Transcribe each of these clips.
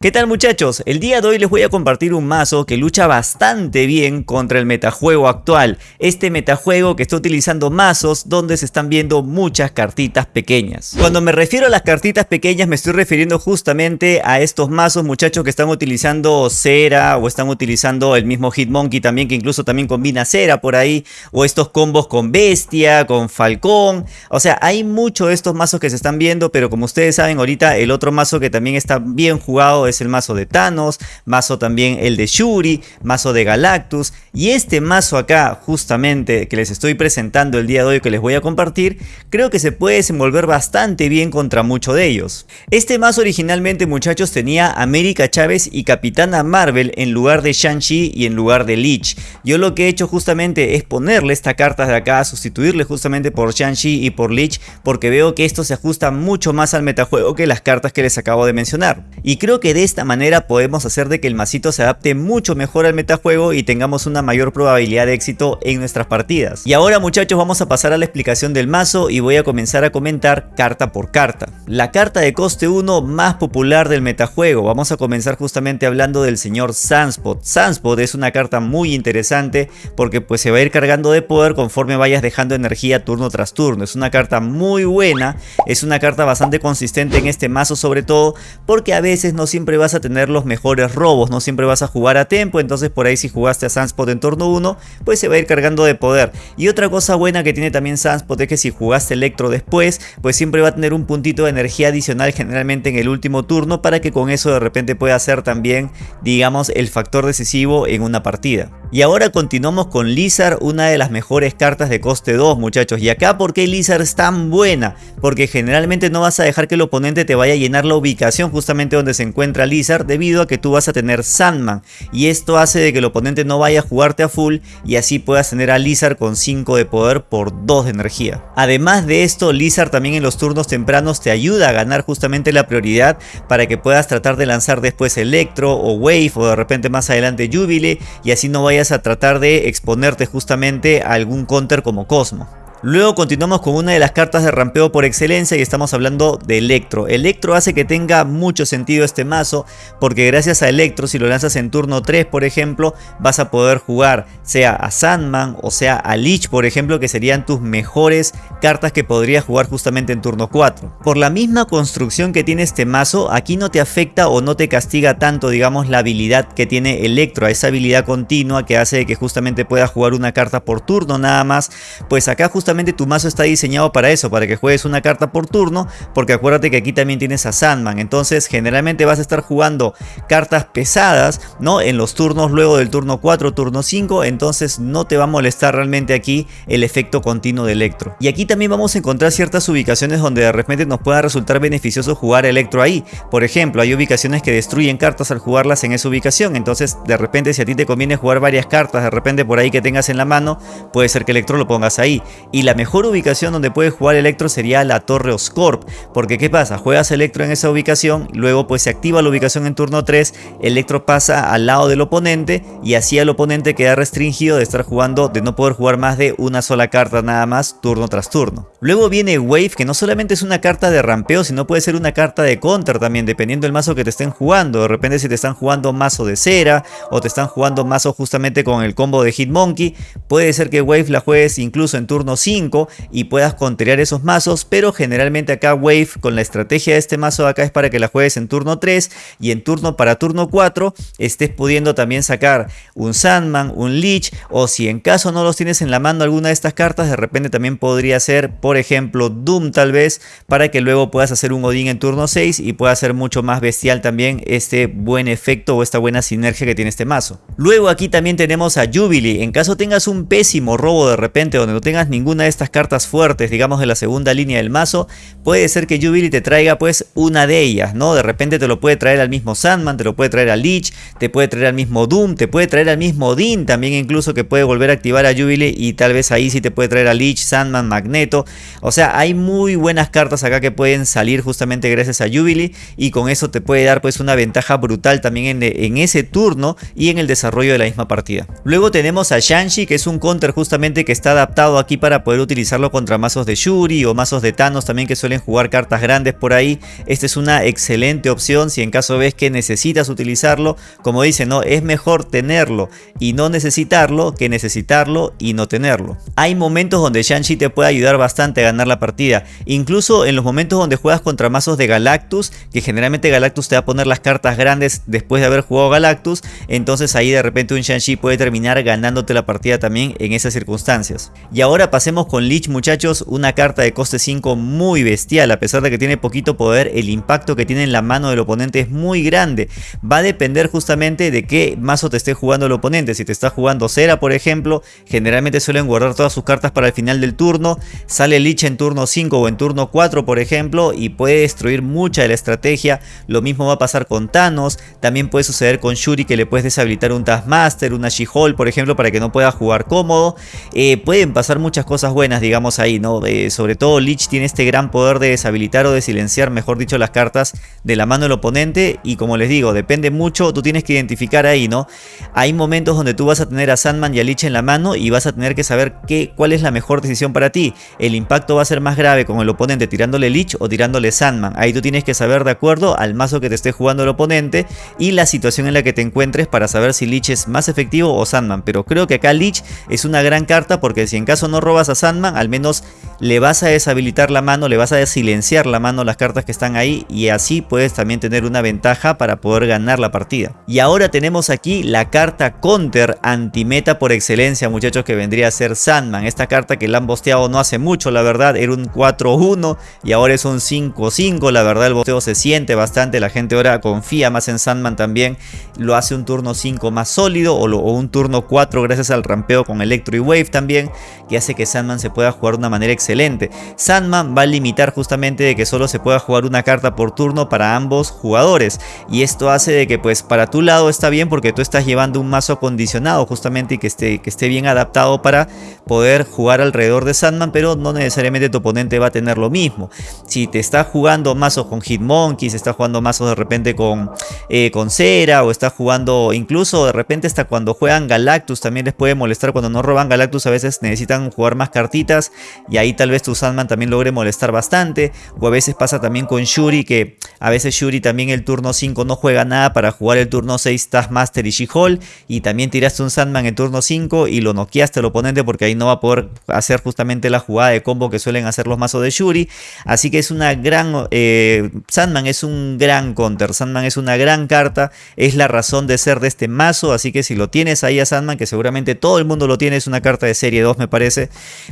¿Qué tal muchachos? El día de hoy les voy a compartir un mazo que lucha bastante bien contra el metajuego actual. Este metajuego que está utilizando mazos donde se están viendo muchas cartitas pequeñas. Cuando me refiero a las cartitas pequeñas me estoy refiriendo justamente a estos mazos muchachos que están utilizando cera o están utilizando el mismo Hitmonkey también que incluso también combina cera por ahí. O estos combos con bestia, con falcón. O sea, hay muchos de estos mazos que se están viendo pero como ustedes saben ahorita el otro mazo que también está bien jugado es el mazo de Thanos, mazo también el de Shuri, mazo de Galactus y este mazo acá justamente que les estoy presentando el día de hoy que les voy a compartir, creo que se puede desenvolver bastante bien contra muchos de ellos. Este mazo originalmente muchachos tenía América Chávez y Capitana Marvel en lugar de Shang-Chi y en lugar de Lich. Yo lo que he hecho justamente es ponerle esta carta de acá, sustituirle justamente por Shang-Chi y por Lich porque veo que esto se ajusta mucho más al metajuego que las cartas que les acabo de mencionar. Y creo que de esta manera podemos hacer de que el masito se adapte mucho mejor al metajuego y tengamos una mayor probabilidad de éxito en nuestras partidas. Y ahora muchachos vamos a pasar a la explicación del mazo y voy a comenzar a comentar carta por carta. La carta de coste 1 más popular del metajuego, vamos a comenzar justamente hablando del señor Sunspot. Sunspot es una carta muy interesante porque pues se va a ir cargando de poder conforme vayas dejando energía turno tras turno. Es una carta muy buena, es una carta bastante consistente en este mazo sobre todo porque a veces no siempre vas a tener los mejores robos, no siempre vas a jugar a tempo, entonces por ahí si jugaste a Sunspot en turno 1, pues se va a ir cargando de poder. Y otra cosa buena que tiene también Sunspot es que si jugaste Electro después, pues siempre va a tener un puntito de energía adicional generalmente en el último turno para que con eso de repente pueda ser también, digamos, el factor decisivo en una partida. Y ahora continuamos con Lizard, una de las mejores cartas de coste 2 muchachos. Y acá ¿por qué Lizard es tan buena? Porque generalmente no vas a dejar que el oponente te vaya a llenar la ubicación justamente donde se encuentra Lizard debido a que tú vas a tener Sandman. Y esto hace de que el oponente no vaya a jugarte a full y así puedas tener a Lizard con 5 de poder por 2 de energía. Además de esto, Lizard también en los turnos tempranos te ayuda a ganar justamente la prioridad para que puedas tratar de lanzar después Electro o Wave o de repente más adelante Jubilee y así no vayas a tratar de exponerte justamente a algún counter como Cosmo. Luego continuamos con una de las cartas de rampeo por excelencia y estamos hablando de Electro. Electro hace que tenga mucho sentido este mazo porque gracias a Electro si lo lanzas en turno 3 por ejemplo vas a poder jugar sea a Sandman o sea a Lich por ejemplo que serían tus mejores cartas que podrías jugar justamente en turno 4. Por la misma construcción que tiene este mazo aquí no te afecta o no te castiga tanto digamos la habilidad que tiene Electro esa habilidad continua que hace que justamente puedas jugar una carta por turno nada más pues acá justamente tu mazo está diseñado para eso, para que juegues una carta por turno, porque acuérdate que aquí también tienes a Sandman, entonces generalmente vas a estar jugando cartas pesadas, ¿no? En los turnos luego del turno 4, turno 5, entonces no te va a molestar realmente aquí el efecto continuo de Electro. Y aquí también vamos a encontrar ciertas ubicaciones donde de repente nos pueda resultar beneficioso jugar Electro ahí. Por ejemplo, hay ubicaciones que destruyen cartas al jugarlas en esa ubicación, entonces de repente si a ti te conviene jugar varias cartas, de repente por ahí que tengas en la mano, puede ser que Electro lo pongas ahí. La mejor ubicación donde puedes jugar Electro sería la Torre Oscorp. Porque ¿qué pasa? Juegas Electro en esa ubicación, luego pues se activa la ubicación en turno 3, Electro pasa al lado del oponente y así el oponente queda restringido de estar jugando, de no poder jugar más de una sola carta nada más turno tras turno. Luego viene Wave que no solamente es una carta de rampeo, sino puede ser una carta de counter también, dependiendo del mazo que te estén jugando. De repente si te están jugando mazo de cera o te están jugando mazo justamente con el combo de Hitmonkey, puede ser que Wave la juegues incluso en turno 5 y puedas contrear esos mazos, pero generalmente acá Wave con la estrategia de este mazo acá es para que la juegues en turno 3 y en turno para turno 4 estés pudiendo también sacar un Sandman, un Lich o si en caso no los tienes en la mano alguna de estas cartas, de repente también podría ser por ejemplo Doom tal vez para que luego puedas hacer un Odin en turno 6 y pueda ser mucho más bestial también este buen efecto o esta buena sinergia que tiene este mazo. Luego aquí también tenemos a Jubilee, en caso tengas un pésimo robo de repente donde no tengas ninguna de estas cartas fuertes, digamos de la segunda línea del mazo, puede ser que Jubilee te traiga pues una de ellas, ¿no? De repente te lo puede traer al mismo Sandman, te lo puede traer a Lich, te puede traer al mismo Doom, te puede traer al mismo Odin también incluso que puede volver a activar a Jubilee y tal vez ahí sí te puede traer a Lich, Sandman, Magneto. O sea, hay muy buenas cartas acá que pueden salir justamente gracias a Jubilee y con eso te puede dar pues una ventaja brutal también en, en ese turno y en el desarrollo de la misma partida. Luego tenemos a Shanshi que es un counter justamente que está adaptado aquí para poder utilizarlo contra mazos de Shuri o mazos de Thanos también que suelen jugar cartas grandes por ahí. Esta es una excelente opción si en caso ves que necesitas utilizarlo. Como dice, ¿no? Es mejor tenerlo y no necesitarlo que necesitarlo y no tenerlo. Hay momentos donde Shang-Chi te puede ayudar bastante a ganar la partida. Incluso en los momentos donde juegas contra mazos de Galactus, que generalmente Galactus te va a poner las cartas grandes después de haber jugado Galactus, entonces ahí de repente un Shang-Chi puede terminar ganándote la partida también en esas circunstancias. Y ahora pasemos con Lich muchachos, una carta de coste 5 muy bestial, a pesar de que tiene poquito poder, el impacto que tiene en la mano del oponente es muy grande. Va a depender justamente de qué mazo te esté jugando el oponente, si te está jugando Cera por ejemplo, generalmente suelen guardar todas sus cartas para el final del turno, sale Lich en turno 5 o en turno 4 por ejemplo y puede destruir mucha de la estrategia, lo mismo va a pasar con Thanos, también puede suceder con Shuri que le puedes deshabilitar un Taskmaster, una She-Hulk por ejemplo para que no pueda jugar cómodo, eh, pueden pasar muchas cosas buenas digamos ahí, ¿no? Eh, sobre todo Lich tiene este gran poder de deshabilitar o de silenciar mejor dicho las cartas de la mano del oponente y como les digo, depende mucho, tú tienes que identificar ahí, ¿no? Hay momentos donde tú vas a tener a Sandman y a Lich en la mano y vas a tener que saber qué, cuál es la mejor decisión para ti. El impacto va a ser más grave con el oponente tirándole Lich o tirándole Sandman. Ahí tú tienes que saber de acuerdo al mazo que te esté jugando el oponente y la situación en la que te encuentres para saber si Lich es más efectivo o Sandman. Pero creo que acá Lich es una gran carta porque si en caso no robas a Sandman, al menos le vas a deshabilitar la mano, le vas a silenciar la mano las cartas que están ahí y así puedes también tener una ventaja para poder ganar la partida. Y ahora tenemos aquí la carta counter antimeta por excelencia muchachos que vendría a ser Sandman. Esta carta que la han bosteado no hace mucho la verdad, era un 4-1 y ahora es un 5-5. La verdad el bosteo se siente bastante, la gente ahora confía más en Sandman también. Lo hace un turno 5 más sólido o, o un turno 4 gracias al rampeo con Electro y Wave también que hace que Sandman se pueda jugar de una manera excelente. Sandman va a limitar justamente de que solo se pueda jugar una carta por turno para ambos jugadores y esto hace de que pues para tu lado está bien porque tú estás llevando un mazo acondicionado justamente y que esté, que esté bien adaptado para poder jugar alrededor de Sandman pero no necesariamente tu oponente va a tener lo mismo. Si te está jugando mazos con Hitmonkey, si está jugando mazos de repente con, eh, con Cera o está jugando incluso de repente hasta cuando juegan Galactus también les puede molestar cuando no roban Galactus a veces necesitan jugar más cartitas y ahí tal vez tu Sandman también logre molestar bastante. O a veces pasa también con Shuri que a veces Shuri también el turno 5 no juega nada para jugar el turno 6 Taskmaster y She-Hulk y también tiraste un Sandman en turno 5 y lo noqueaste al oponente porque ahí no va a poder hacer justamente la jugada de combo que suelen hacer los mazos de Shuri. Así que es una gran eh, Sandman es un gran counter Sandman es una gran carta es la razón de ser de este mazo. Así que si lo tienes ahí a Sandman que seguramente todo el mundo lo tiene es una carta de serie 2 me parece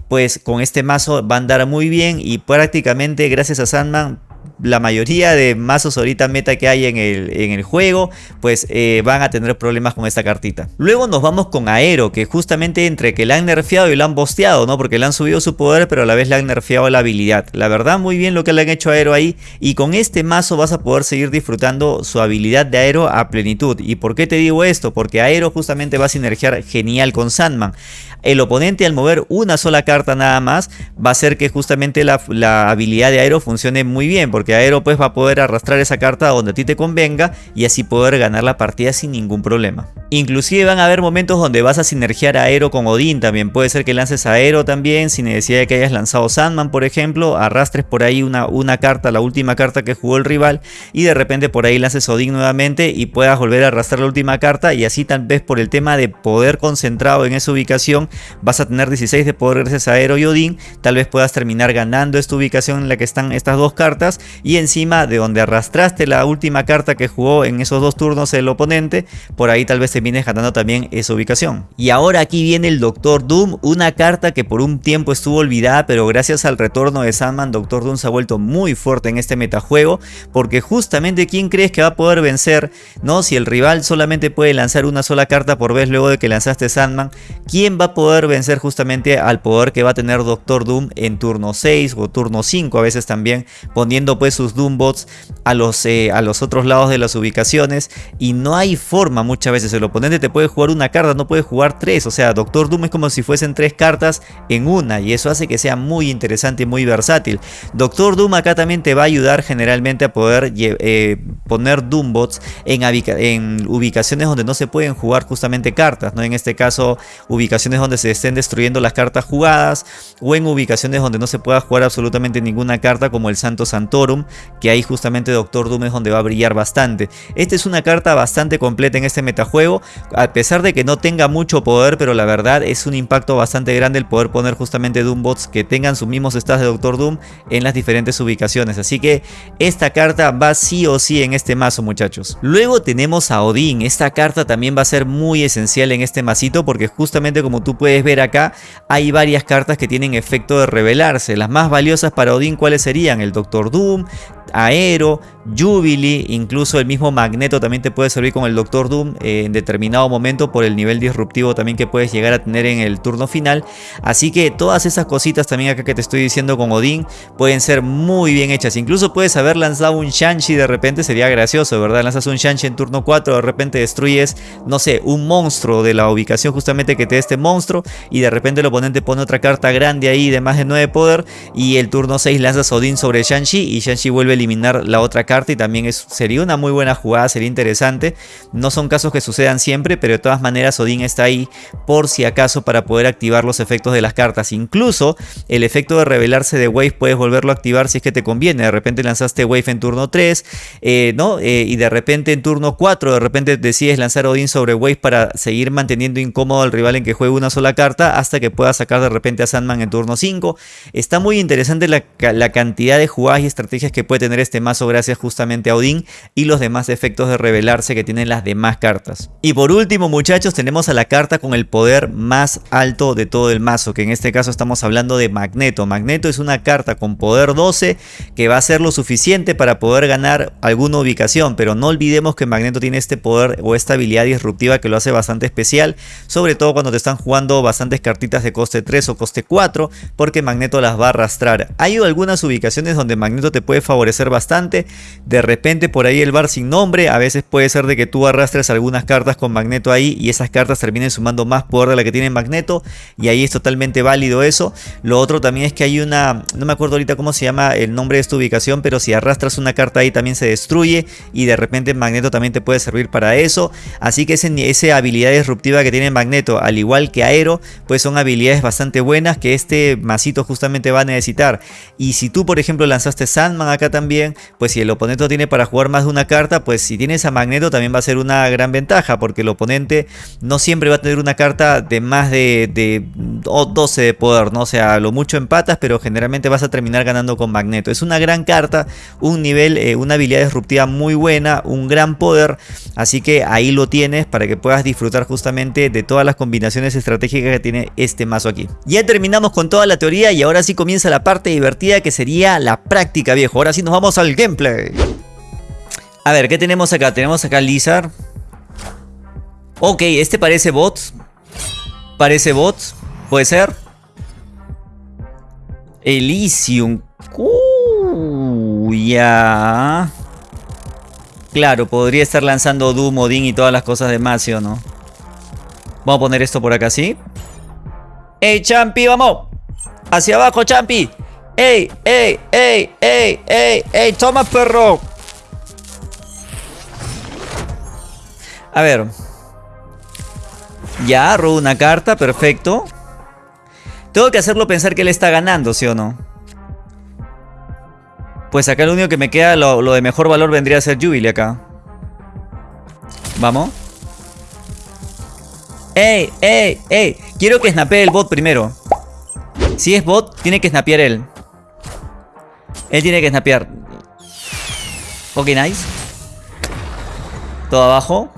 pues con este mazo va a andar muy bien y prácticamente gracias a Sandman la mayoría de mazos ahorita meta que hay en el, en el juego, pues eh, van a tener problemas con esta cartita. Luego nos vamos con Aero, que justamente entre que la han nerfeado y la han bosteado, ¿no? Porque le han subido su poder, pero a la vez le han nerfeado la habilidad. La verdad, muy bien lo que le han hecho a Aero ahí. Y con este mazo vas a poder seguir disfrutando su habilidad de Aero a plenitud. ¿Y por qué te digo esto? Porque Aero justamente va a sinergiar genial con Sandman. El oponente al mover una sola carta nada más va a hacer que justamente la, habilidad de Aero funcione muy bien porque Aero pues va a poder arrastrar esa carta donde a ti te convenga y así poder ganar la partida sin ningún problema. Inclusive van a haber momentos donde vas a sinergiar a Aero con Odín también, puede ser que lances Aero también sin necesidad de que hayas lanzado Sandman por ejemplo, arrastres por ahí una, una carta, la última carta que jugó el rival y de repente por ahí lances Odín nuevamente y puedas volver a arrastrar la última carta y así tal vez por el tema de poder concentrado en esa ubicación vas a tener 16 de poder gracias a y Odín, tal vez puedas terminar ganando esta ubicación en la que están estas dos cartas y encima de donde arrastraste la última carta que jugó en esos dos turnos el oponente, por ahí tal vez te vienes ganando también esa ubicación. Y ahora aquí viene el Doctor Doom, una carta que por un tiempo estuvo olvidada, pero gracias al retorno de Sandman, Doctor Doom se ha vuelto muy fuerte en este metajuego, porque justamente quién crees que va a poder vencer, ¿no? Si el rival solamente puede lanzar una sola carta por vez luego de que lanzaste Sandman, ¿quién va a poder vencer justamente al poder que va a tener Doctor Doom en turno 6 o turno 5 a veces también, poniendo pues sus Doombots a los, eh, a los otros lados de las ubicaciones y no hay forma muchas veces, el oponente te puede jugar una carta, no puede jugar tres. O sea, Doctor Doom es como si fuesen tres cartas en una y eso hace que sea muy interesante y muy versátil. Doctor Doom acá también te va a ayudar generalmente a poder eh, poner Doombots en, en ubicaciones donde no se pueden jugar justamente cartas, ¿no? En este caso, ubicaciones donde se estén destruyendo las cartas jugadas o en ubicaciones donde no se pueda jugar absolutamente ninguna carta como el Santo Santorum, que ahí justamente Doctor Doom es donde va a brillar bastante. Esta es una carta bastante completa en este metajuego, a pesar de que no tenga mucho poder, pero la verdad es un impacto bastante grande el poder poner justamente Doombots que tengan sus mismos stats de Doctor Doom en las diferentes ubicaciones. Así que esta carta va sí o sí en este mazo muchachos. Luego tenemos a Odín, esta carta también va a ser muy esencial en este masito porque justamente como tú puedes ver acá hay varias cartas que tienen efecto de revelarse. Las más valiosas para Odín cuáles serían el Doctor Doom, Aero, Jubilee, incluso el mismo Magneto también te puede servir con el Doctor Doom eh, en determinado momento por el nivel disruptivo también que puedes llegar a tener en el turno final. Así que todas esas cositas también acá que te estoy diciendo con Odín pueden ser muy bien hechas. Incluso puedes haber lanzado un Shanshi de repente, sería gracioso, ¿verdad? Lanzas un Shanshi en turno 4, de repente destruyes, no sé, un monstruo de la ubicación justamente que te dé este monstruo y de repente el oponente pone otra carta grande ahí de más de 9 poder y el turno 6 lanzas Odín sobre Shanshi y Shanshi vuelve eliminar la otra carta y también sería una muy buena jugada, sería interesante. No son casos que sucedan siempre, pero de todas maneras Odín está ahí por si acaso para poder activar los efectos de las cartas. Incluso el efecto de revelarse de Wave puedes volverlo a activar si es que te conviene. De repente lanzaste Wave en turno 3, eh, ¿no? Eh, y de repente en turno 4, de repente decides lanzar Odín sobre Wave para seguir manteniendo incómodo al rival en que juegue una sola carta hasta que pueda sacar de repente a Sandman en turno 5. Está muy interesante la, la cantidad de jugadas y estrategias que puede tener este mazo gracias justamente a Odín y los demás efectos de revelarse que tienen las demás cartas. Y por último muchachos tenemos a la carta con el poder más alto de todo el mazo que en este caso estamos hablando de Magneto. Magneto es una carta con poder 12 que va a ser lo suficiente para poder ganar alguna ubicación pero no olvidemos que Magneto tiene este poder o esta habilidad disruptiva que lo hace bastante especial sobre todo cuando te están jugando bastantes cartitas de coste 3 o coste 4 porque Magneto las va a arrastrar. Hay algunas ubicaciones donde Magneto te puede favorecer bastante. De repente por ahí el bar sin nombre, a veces puede ser de que tú arrastres algunas cartas con Magneto ahí y esas cartas terminen sumando más poder de la que tiene Magneto y ahí es totalmente válido eso. Lo otro también es que hay una, no me acuerdo ahorita cómo se llama el nombre de esta ubicación, pero si arrastras una carta ahí también se destruye y de repente Magneto también te puede servir para eso. Así que esa habilidad disruptiva que tiene Magneto, al igual que Aero, pues son habilidades bastante buenas que este masito justamente va a necesitar. Y si tú por ejemplo lanzaste Sandman acá también, pues si el oponente tiene para jugar más de una carta, pues si tienes a Magneto también va a ser una gran ventaja, porque el oponente no siempre va a tener una carta de más de, de 12 de poder, ¿no? O sea, lo mucho empatas, pero generalmente vas a terminar ganando con Magneto. Es una gran carta, un nivel, eh, una habilidad disruptiva muy buena, un gran poder, así que ahí lo tienes para que puedas disfrutar justamente de todas las combinaciones estratégicas que tiene este mazo aquí. Ya terminamos con toda la teoría y ahora sí comienza la parte divertida que sería la práctica, viejo. Ahora sí nos vamos al gameplay. A ver, ¿qué tenemos acá? Tenemos acá Lizard. Ok, este parece bot. Parece bot. Puede ser. Elysium. Uh, ya. Claro, podría estar lanzando Doom, Odin y todas las cosas de Macio, ¿no? Vamos a poner esto por acá, ¿sí? ¡Ey, Champi, vamos! ¡Hacia abajo, Champi! ¡Ey, ey, ey, ey, ey, ey! ¡Toma, perro! A ver. Ya, robo una carta, perfecto. Tengo que hacerlo pensar que él está ganando, ¿sí o no? Pues acá lo único que me queda, lo, de mejor valor vendría a ser Jubilee acá. Vamos. ¡Ey, ey, ey! Quiero que snapee el bot primero. Si es bot, tiene que snapear él. Él tiene que snapear. Ok, nice. Todo abajo.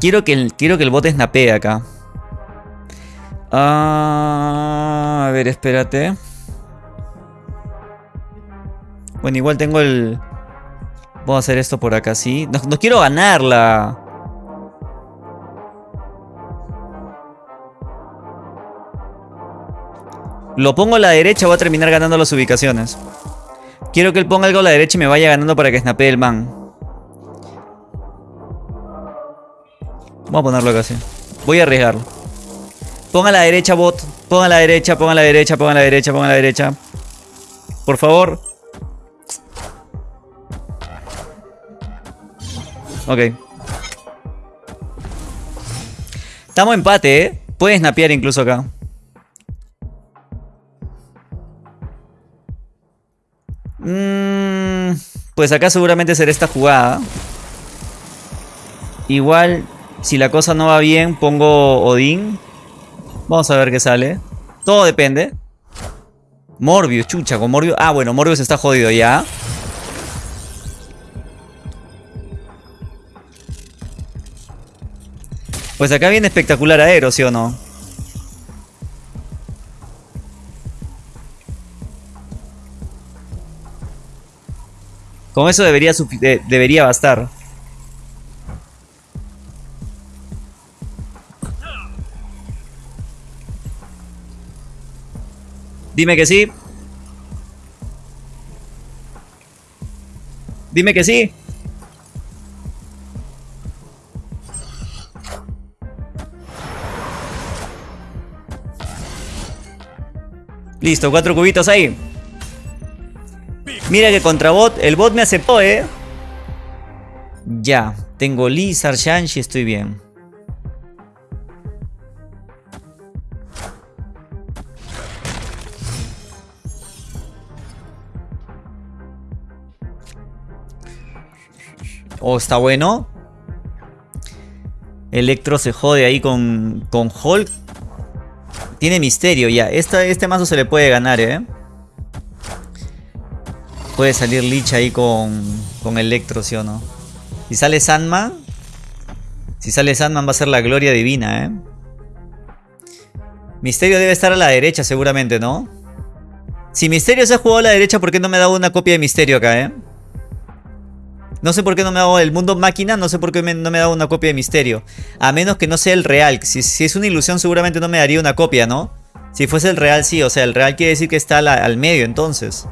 Quiero que el, quiero que el bot snapee acá. Ah, a ver, espérate. Bueno, igual tengo el... Voy a hacer esto por acá, sí. No, no quiero ganarla. Lo pongo a la derecha, voy a terminar ganando las ubicaciones. Quiero que él ponga algo a la derecha y me vaya ganando para que snapee el man. Vamos a ponerlo acá así. Voy a arriesgarlo. Ponga a la derecha, bot. Ponga a la derecha, ponga a la derecha, ponga a la derecha, ponga a la derecha. Por favor. Ok. Estamos empate, ¿eh? Puedes snapear incluso acá. Mm, pues acá seguramente será esta jugada. Igual, si la cosa no va bien, pongo Odín. Vamos a ver qué sale. Todo depende. Morbius, chucha, con Morbius. Ah, bueno, Morbius está jodido ya. Pues acá viene espectacular aero, ¿sí o no? Con eso debería, debería bastar. Dime que sí. Dime que sí. Listo, cuatro cubitos ahí. Mira que contra bot, el bot me aceptó, ¿eh? Ya, tengo Lizard, Shanshi, estoy bien. Oh, está bueno. Electro se jode ahí con, con Hulk. Tiene misterio ya. este mazo se le puede ganar, ¿eh? Puede salir Lich ahí con, con Electro, ¿sí o no? Si sale Sandman... Si sale Sandman va a ser la gloria divina, ¿eh? Misterio debe estar a la derecha seguramente, ¿no? Si Misterio se ha jugado a la derecha, ¿por qué no me ha dado una copia de Misterio acá, eh? No sé por qué no me ha dado el mundo máquina, no sé por qué no me ha dado una copia de misterio. A menos que no sea el real. Si, es una ilusión seguramente no me daría una copia, ¿no? Si fuese el real sí, o sea, el real quiere decir que está al medio entonces.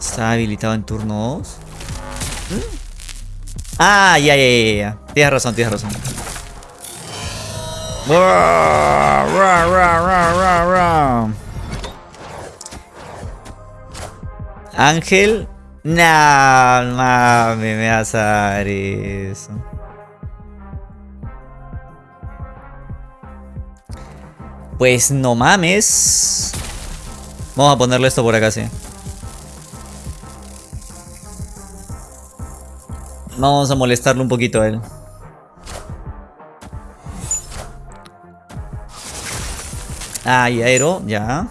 Está habilitado en turno 2. Ah, ya, ya, ya, ya. Tienes razón, tienes razón. Ángel. Nah, mami, me vas a dar eso. Pues no mames. Vamos a ponerle esto por acá, sí. Vamos a molestarlo un poquito a él. Ay, aero, ya.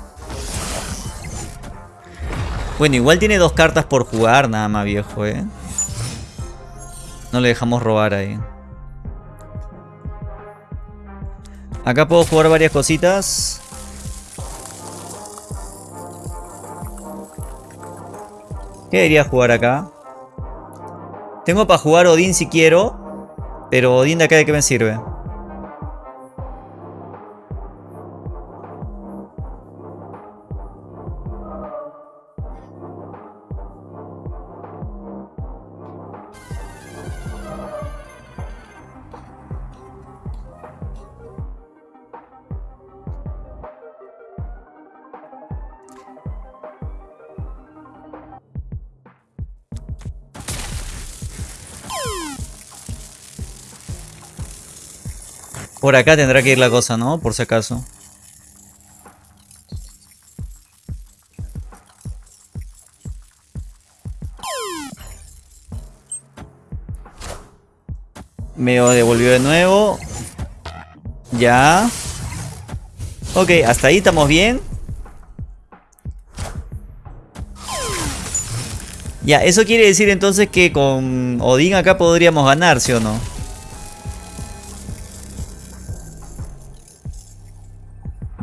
Bueno, igual tiene dos cartas por jugar, nada más viejo, eh. No le dejamos robar ahí. Acá puedo jugar varias cositas. ¿Qué debería jugar acá? Tengo para jugar Odín si quiero. Pero Odín de acá de qué me sirve. Por acá tendrá que ir la cosa, ¿no? Por si acaso. Me devolvió de nuevo. Ya. Ok, hasta ahí estamos bien. Ya, eso quiere decir entonces que con Odín acá podríamos ganar, ¿sí o no?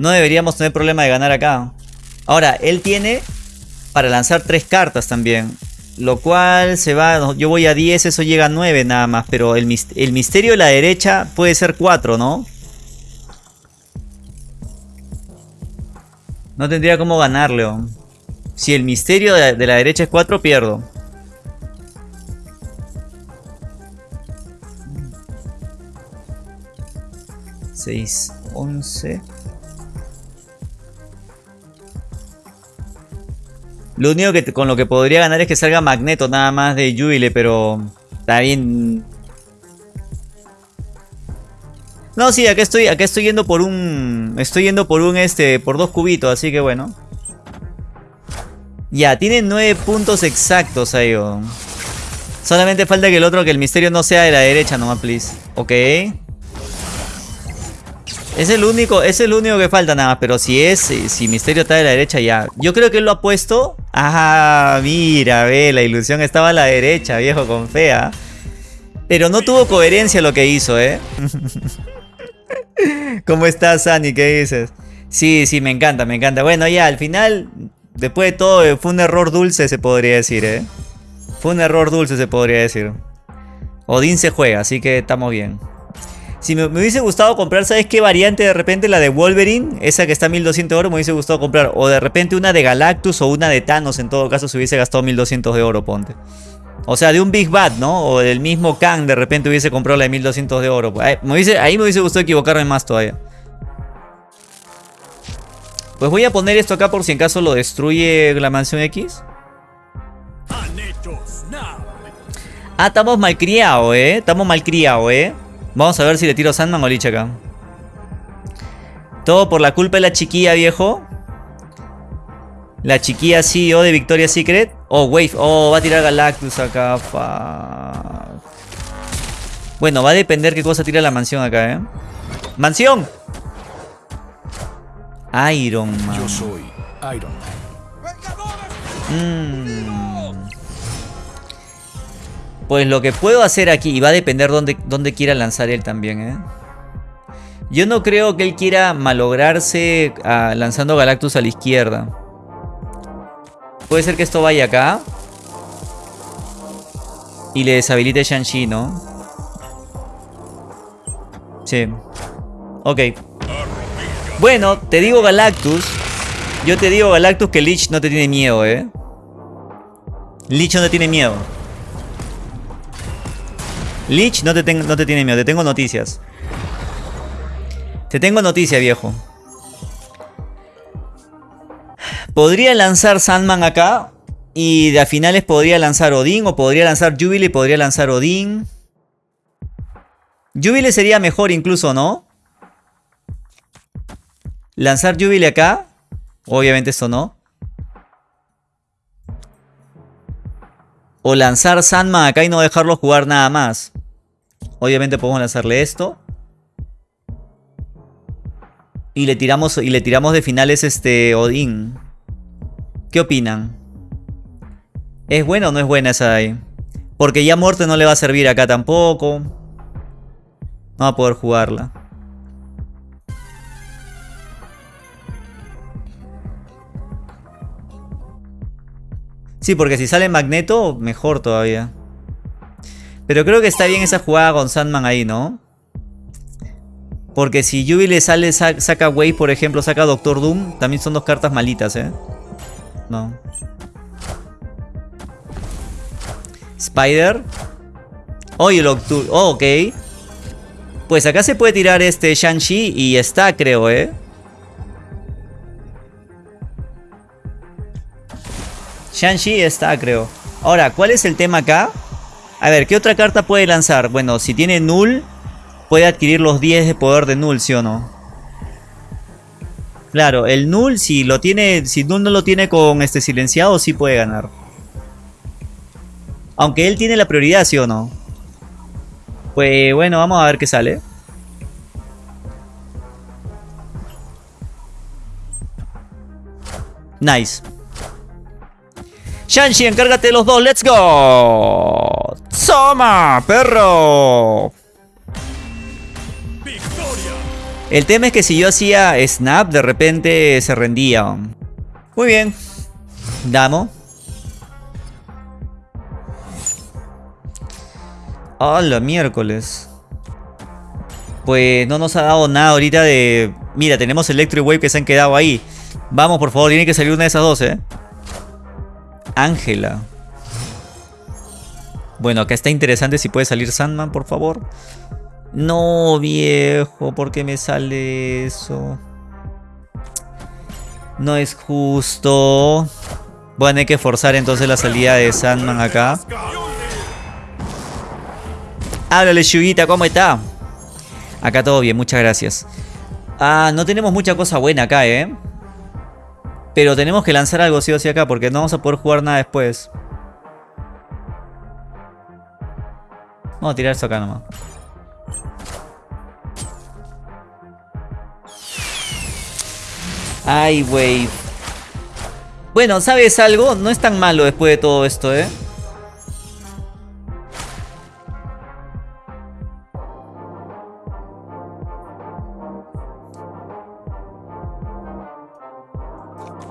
no deberíamos tener problema de ganar acá. Ahora, él tiene para lanzar tres cartas también. Lo cual se va, yo voy a 10, eso llega a 9 nada más. Pero el, misterio de la derecha puede ser 4, ¿no? No tendría cómo ganar, León. Si el misterio de, de la derecha es 4, pierdo. Seis, once... Lo único que con lo que podría ganar es que salga Magneto nada más de Jubile, pero está bien. No, sí, acá estoy, acá estoy yendo por un, estoy yendo por un este, por dos cubitos, así que bueno. Ya, tiene nueve puntos exactos ahí. Solamente falta que el otro, que el misterio no sea de la derecha nomás, please. Ok. Es el único, es el único que falta nada más, pero si es, si Misterio está de la derecha ya. Yo creo que él lo ha puesto. Ajá, mira, ve, la ilusión estaba a la derecha, viejo, con fea. Pero no tuvo coherencia lo que hizo, ¿eh? ¿Cómo estás, Sani? ¿Qué dices? Sí, sí, me encanta, me encanta. Bueno, ya, al final, después de todo, eh, fue un error dulce, se podría decir, ¿eh? Fue un error dulce, se podría decir. Odín se juega, así que estamos bien. Si me, hubiese gustado comprar, ¿sabes qué variante de repente? La de Wolverine, esa que está a 1200 de oro, me hubiese gustado comprar. O de repente una de Galactus o una de Thanos, en todo caso, se hubiese gastado 1200 de oro, ponte. O sea, de un Big Bad, ¿no? O del mismo Kang, de repente hubiese comprado la de 1200 de oro. Ahí me hubiese, ahí me hubiese gustado equivocarme más todavía. Pues voy a poner esto acá por si en caso lo destruye la mansión X. Ah, estamos malcriados, ¿eh? Estamos malcriados, ¿eh? Vamos a ver si le tiro Sandman o Lich acá. Todo por la culpa de la chiquilla, viejo. La chiquilla CEO de Victoria's Secret. Oh, Wave. Oh, va a tirar Galactus acá. Bueno, va a depender qué cosa tira la mansión acá, ¿eh? ¡Mansión! Iron Man. Yo soy Iron Man. Mmm. Pues lo que puedo hacer aquí, y va a depender dónde, dónde quiera lanzar él también, ¿eh? Yo no creo que él quiera malograrse ah, lanzando Galactus a la izquierda. Puede ser que esto vaya acá. Y le deshabilite Shang-Chi, ¿no? Sí. Ok. Bueno, te digo Galactus. Yo te digo Galactus que Lich no te tiene miedo, ¿eh? Lich no te tiene miedo. Lich, no te, no te tiene miedo, te tengo noticias. Te tengo noticia, viejo. Podría lanzar Sandman acá. Y a finales podría lanzar Odín. O podría lanzar Jubilee. Podría lanzar Odín. Jubilee sería mejor incluso, ¿no? Lanzar Jubilee acá. Obviamente esto no. O lanzar Sandman acá y no dejarlo jugar nada más. Obviamente podemos lanzarle esto. Y le tiramos, y le tiramos de finales este Odín. ¿Qué opinan? ¿Es buena o no es buena esa de ahí? Porque ya muerte no le va a servir acá tampoco. No va a poder jugarla. Sí, porque si sale Magneto, mejor todavía. Pero creo que está bien esa jugada con Sandman ahí, ¿no? Porque si Yubi le sale, saca Wave, por ejemplo, saca Doctor Doom, también son dos cartas malitas, ¿eh? No. Spider. Oh, el Octu oh, ok. Pues acá se puede tirar este Shang-Chi y está, creo, ¿eh? Shang-Chi está, creo. Ahora, ¿cuál es el tema acá? A ver, ¿qué otra carta puede lanzar? Bueno, si tiene Null, puede adquirir los 10 de poder de Null, ¿sí o no? Claro, el Null, si lo tiene, si Null no lo tiene con este silenciado, sí puede ganar. Aunque él tiene la prioridad, ¿sí o no? Pues bueno, vamos a ver qué sale. Nice. Shanshi, encárgate los dos. ¡Let's go! ¡Soma, perro! El tema es que si yo hacía snap, de repente se rendía. Muy bien. Damo. Hola, miércoles. Pues no nos ha dado nada ahorita de... Mira, tenemos Electric Wave que se han quedado ahí. Vamos, por favor, tiene que salir una de esas dos, ¿eh? Ángela. Bueno, acá está interesante si puede salir Sandman, por favor. No, viejo, ¿por qué me sale eso? No es justo. A tener que forzar entonces la salida de Sandman acá. Háblale, Shugita, ¿cómo está? Acá todo bien, muchas gracias. Ah, no tenemos mucha cosa buena acá, ¿eh? Pero tenemos que lanzar algo sí o sí acá porque no vamos a poder jugar nada después. Vamos a tirar esto acá nomás. Ay, wey. Bueno, ¿sabes algo? No es tan malo después de todo esto, ¿eh?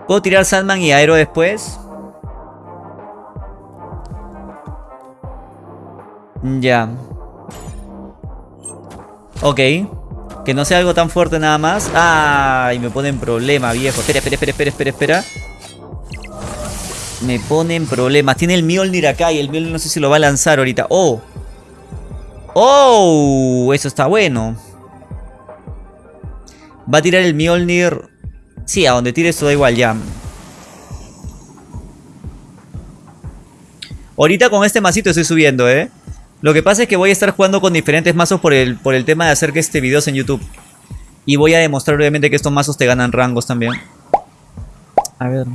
¿Puedo tirar Sandman y Aero después? Ya. Ok. Que no sea algo tan fuerte nada más. Ay, me pone en problema, viejo. Espera, espera, espera, espera, espera, espera. Me pone en problemas. Tiene el Mjolnir acá y el Mjolnir no sé si lo va a lanzar ahorita. ¡Oh! ¡Oh! Eso está bueno. Va a tirar el Mjolnir. Sí, a donde tire esto da igual ya. Ahorita con este masito estoy subiendo, ¿eh? Lo que pasa es que voy a estar jugando con diferentes mazos por el, por el tema de hacer que este video en YouTube. Y voy a demostrar obviamente que estos mazos te ganan rangos también. A ver.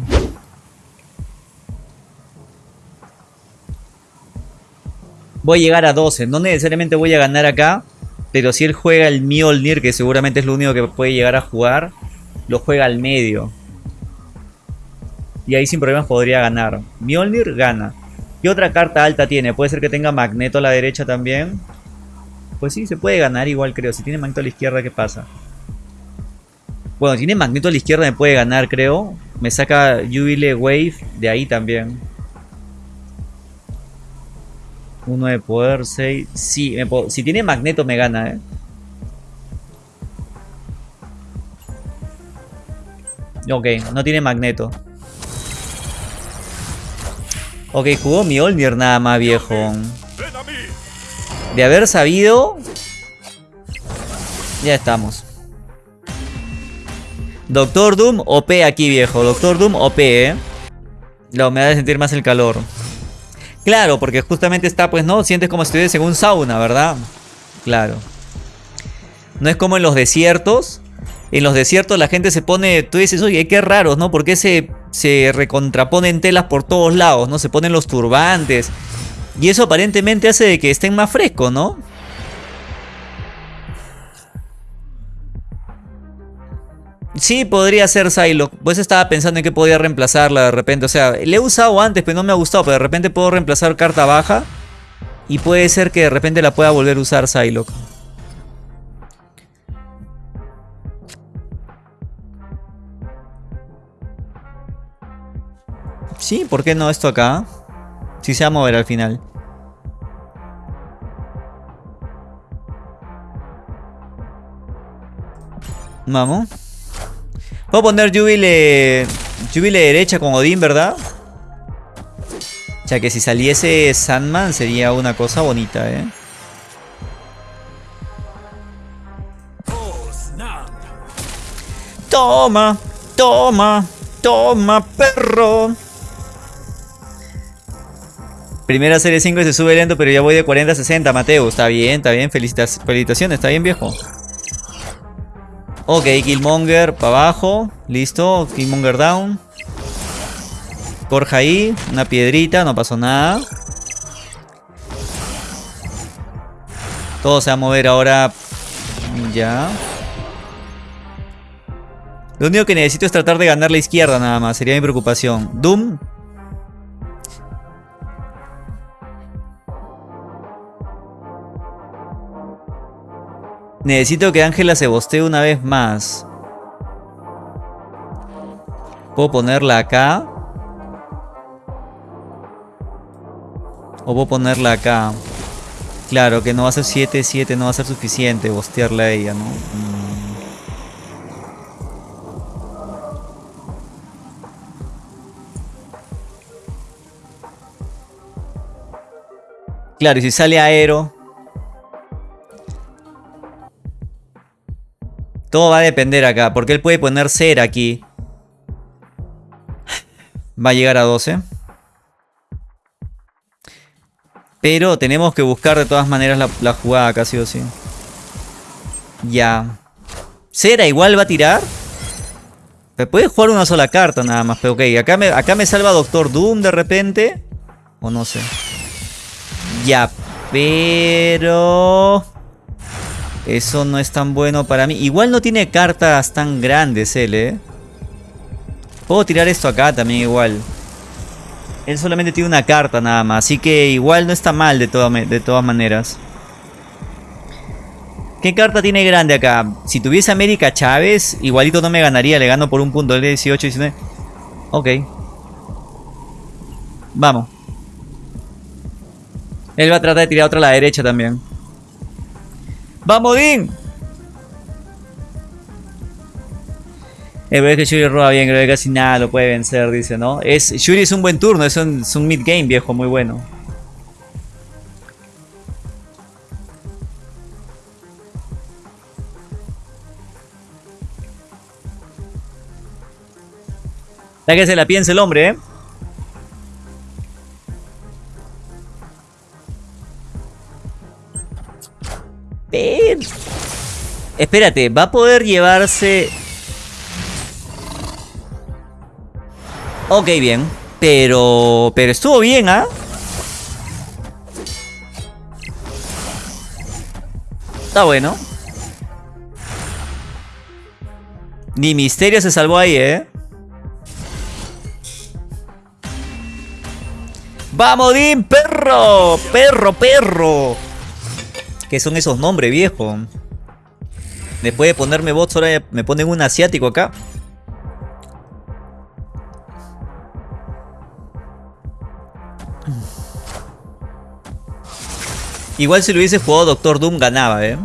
Voy a llegar a 12. No necesariamente voy a ganar acá. Pero si él juega el Mjolnir, que seguramente es lo único que puede llegar a jugar, lo juega al medio. Y ahí sin problemas podría ganar. Mjolnir gana. ¿Qué otra carta alta tiene? Puede ser que tenga Magneto a la derecha también. Pues sí, se puede ganar igual creo. Si tiene Magneto a la izquierda, ¿qué pasa? Bueno, tiene Magneto a la izquierda, me puede ganar creo. Me saca Jubile Wave de ahí también. Uno de poder, 6. Sí, si tiene Magneto me gana, eh. Ok, no tiene Magneto. Ok, jugó Mjolnir nada más, viejo. De haber sabido... Ya estamos. Doctor Doom OP aquí, viejo. Doctor Doom OP, eh. La me de sentir más el calor. Claro, porque justamente está, pues, ¿no? Sientes como si estuvieras en un sauna, ¿verdad? Claro. No es como en los desiertos. En los desiertos la gente se pone... Tú dices, oye, qué raro, ¿no? Porque se se recontraponen telas por todos lados, ¿no? Se ponen los turbantes. Y eso aparentemente hace de que estén más frescos, ¿no? Sí, podría ser Psylocke. Pues estaba pensando en que podía reemplazarla de repente. O sea, le he usado antes, pero no me ha gustado. Pero de repente puedo reemplazar carta baja. Y puede ser que de repente la pueda volver a usar Psylocke. Sí, ¿por qué no esto acá? Si se va a mover al final. Vamos. Puedo poner Jubile, Jubile derecha con Odín, ¿verdad? O sea que si saliese Sandman sería una cosa bonita, ¿eh? Toma, toma, toma, perro. Primera serie 5 y se sube lento, pero ya voy de 40 a 60, Mateo. Está bien, está bien. felicitaciones, está bien, viejo. Ok, Killmonger para abajo. Listo, Killmonger down. Corja ahí, una piedrita, no pasó nada. Todo se va a mover ahora. Ya. Lo único que necesito es tratar de ganar la izquierda nada más. Sería mi preocupación. Doom Necesito que Ángela se bostee una vez más. ¿Puedo ponerla acá? ¿O puedo ponerla acá? Claro, que no va a ser 7, 7, no va a ser suficiente bostearla a ella, ¿no? Mm. Claro, y si sale aero, Todo va a depender acá, porque él puede poner cera aquí. Va a llegar a 12. Pero tenemos que buscar de todas maneras la, la jugada casi o sí. Ya. Cera igual va a tirar. Puede jugar una sola carta nada más. Pero ok, acá me, acá me salva Doctor Doom de repente. O no sé. Ya, pero... Eso no es tan bueno para mí. Igual no tiene cartas tan grandes él, ¿eh? Puedo tirar esto acá también igual. Él solamente tiene una carta nada más. Así que igual no está mal de, de todas maneras. ¿Qué carta tiene grande acá? Si tuviese América Chávez, igualito no me ganaría. Le gano por un punto. L 18, 19. Ok. Vamos. Él va a tratar de tirar otra a la derecha también. ¡Vamos, Din! El es que Shuri roba bien, creo que casi nada lo puede vencer, dice, ¿no? Es, Shuri es un buen turno, es un, es un mid-game viejo, muy bueno. Ya que se la piense el hombre, ¿eh? Espérate, va a poder llevarse... Ok, bien. Pero... Pero estuvo bien, ¿ah? Está bueno. Ni Misterio se salvó ahí, ¿eh? ¡Vamos, Dim! ¡Perro! ¡Perro, perro! ¿Qué son esos nombres, viejo? Después de ponerme bots, ahora me ponen un asiático acá. Igual si lo hubiese jugado Doctor Doom ganaba, ¿eh?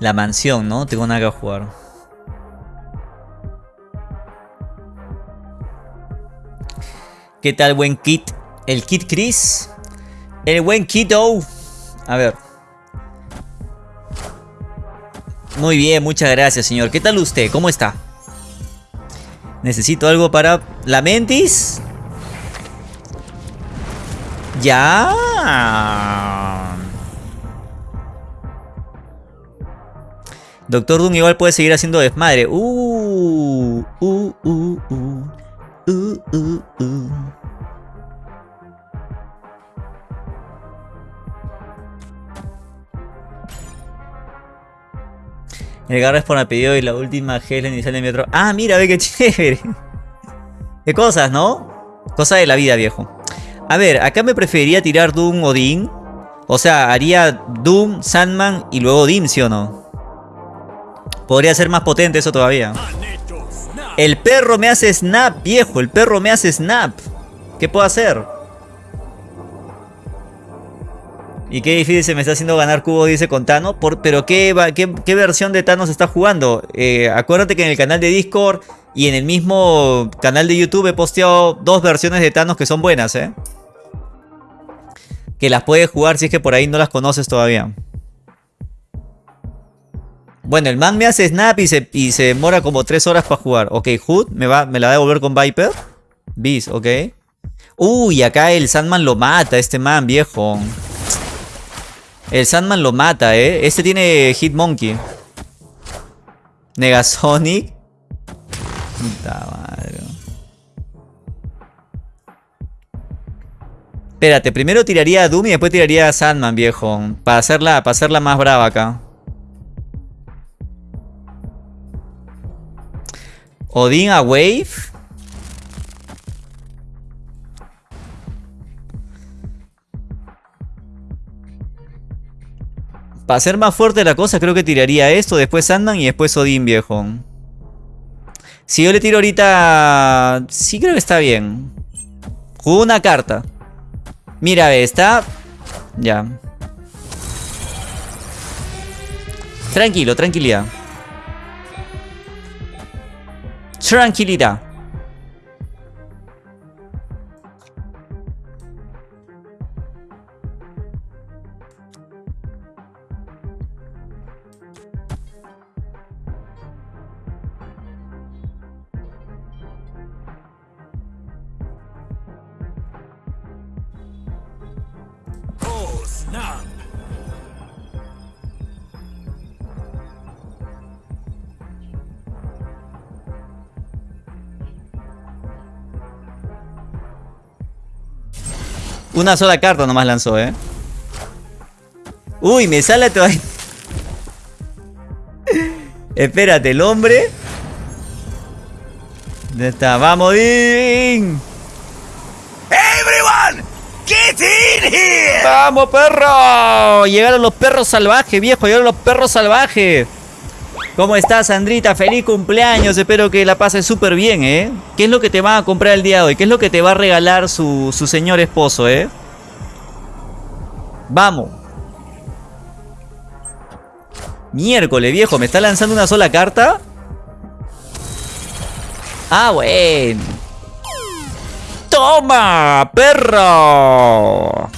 La mansión, ¿no? Tengo nada que jugar. ¿Qué tal, buen kit? El kit Chris. El buen Kito. A ver. Muy bien, muchas gracias, señor. ¿Qué tal usted? ¿Cómo está? Necesito algo para... ¿La mentis? Ya. Doctor Doom igual puede seguir haciendo desmadre. Uh, uh, uh, uh. Uh, uh, uh. El Garra por el pedido y la última gel inicial de mi otro. Ah, mira, ve qué chévere. Qué cosas, ¿no? Cosa de la vida, viejo. A ver, acá me preferiría tirar Doom o Dean. O sea, haría Doom, Sandman y luego Dean, ¿sí o no? Podría ser más potente eso todavía. El perro me hace snap, viejo. El perro me hace snap. ¿Qué puedo hacer? Y qué difícil se me está haciendo ganar cubo, dice con Thanos. pero ¿qué, versión de Thanos está jugando? Eh, acuérdate que en el canal de Discord y en el mismo canal de YouTube he posteado dos versiones de Thanos que son buenas, ¿eh? Que las puedes jugar si es que por ahí no las conoces todavía. Bueno, el man me hace snap y se, demora como 3 horas para jugar. Ok, Hood me la va a devolver con Viper. Beast, ok. Uy, acá el Sandman lo mata, este man, viejo. El Sandman lo mata, eh. Este tiene Hitmonkey. Negasonic. Puta madre. Espérate, primero tiraría a Doom y después tiraría a Sandman, viejo. Para hacerla, para hacerla más brava acá. Odin a Wave. Para hacer más fuerte la cosa, creo que tiraría esto, después Sandman y después Odin, viejo. Si yo le tiro ahorita... Sí creo que está bien. Juego una carta. Mira, está... Ya. Tranquilo, tranquilidad. Tranquilidad. Una sola carta nomás lanzó, ¿eh? Uy, me sale todavía... Espérate, el hombre... ¿Dónde está? ¡Vamos, Din! Everyone, get in here! ¡Vamos, perro! Llegaron los perros salvajes, viejo. Llegaron los perros salvajes. ¿Cómo estás, Sandrita? Feliz cumpleaños. Espero que la pases súper bien, ¿eh? ¿Qué es lo que te va a comprar el día de hoy? ¿Qué es lo que te va a regalar su, su señor esposo, eh? Vamos. Miércoles, viejo. ¿Me está lanzando una sola carta? Ah, bueno. ¡Toma, perro!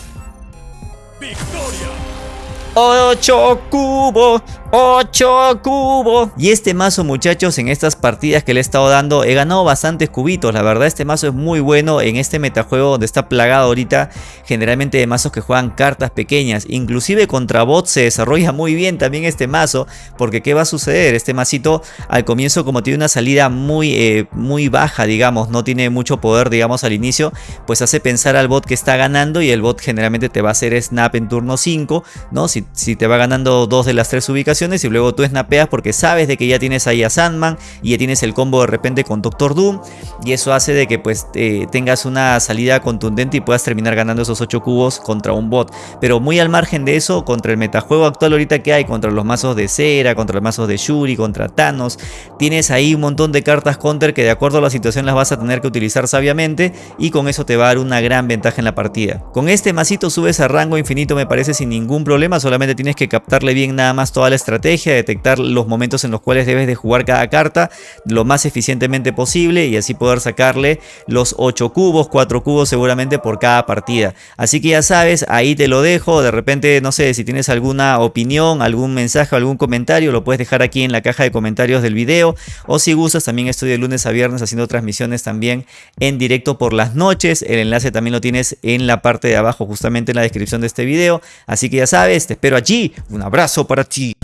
¡Ocho cubos! 8 cubos. Y este mazo muchachos en estas partidas que le he estado dando he ganado bastantes cubitos. La verdad este mazo es muy bueno en este metajuego donde está plagado ahorita generalmente de mazos que juegan cartas pequeñas. Inclusive contra bots se desarrolla muy bien también este mazo porque ¿qué va a suceder? Este masito al comienzo como tiene una salida muy, eh, muy baja digamos, no tiene mucho poder digamos al inicio pues hace pensar al bot que está ganando y el bot generalmente te va a hacer snap en turno 5 ¿no? Si, si te va ganando dos de las tres ubicaciones y luego tú snapeas porque sabes de que ya tienes ahí a Sandman y ya tienes el combo de repente con Doctor Doom y eso hace de que pues tengas una salida contundente y puedas terminar ganando esos 8 cubos contra un bot. Pero muy al margen de eso, contra el metajuego actual ahorita que hay, contra los mazos de Cera, contra los mazos de Shuri, contra Thanos, tienes ahí un montón de cartas counter que de acuerdo a la situación las vas a tener que utilizar sabiamente y con eso te va a dar una gran ventaja en la partida. Con este masito subes a rango infinito me parece sin ningún problema, solamente tienes que captarle bien nada más toda la estrategia, detectar los momentos en los cuales debes de jugar cada carta lo más eficientemente posible y así poder sacarle los 8 cubos, 4 cubos seguramente por cada partida. Así que ya sabes, ahí te lo dejo, de repente no sé si tienes alguna opinión, algún mensaje, algún comentario, lo puedes dejar aquí en la caja de comentarios del video. O si gustas también estoy de lunes a viernes haciendo transmisiones también en directo por las noches, el enlace también lo tienes en la parte de abajo justamente en la descripción de este video, así que ya sabes, te espero allí, un abrazo para ti.